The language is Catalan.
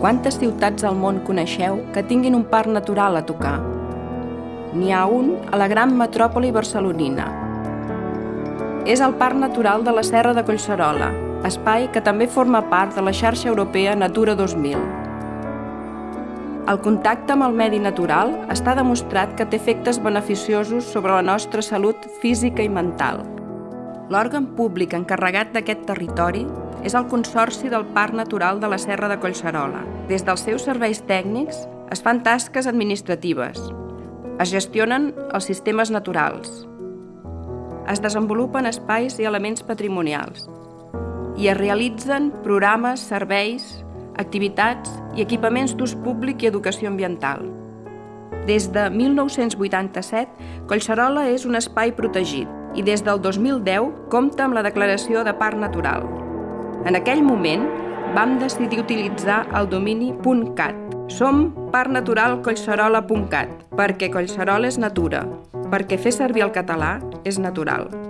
Quantes ciutats al món coneixeu que tinguin un parc natural a tocar? N'hi ha un a la gran metròpoli barcelonina. És el Parc Natural de la Serra de Collserola, espai que també forma part de la xarxa europea Natura 2000. El contacte amb el medi natural està demostrat que té efectes beneficiosos sobre la nostra salut física i mental. L'òrgan públic encarregat d'aquest territori és el Consorci del Parc Natural de la Serra de Collserola. Des dels seus serveis tècnics es fan tasques administratives, es gestionen els sistemes naturals, es desenvolupen espais i elements patrimonials, i es realitzen programes, serveis, activitats i equipaments d'ús públic i educació ambiental. Des de 1987, Collserola és un espai protegit i des del 2010 compta amb la declaració de parc natural. En aquell moment vam decidir utilitzar el domini .cat. Som parcnaturalcollserola.cat perquè Collserola és natura, perquè fer servir el català és natural.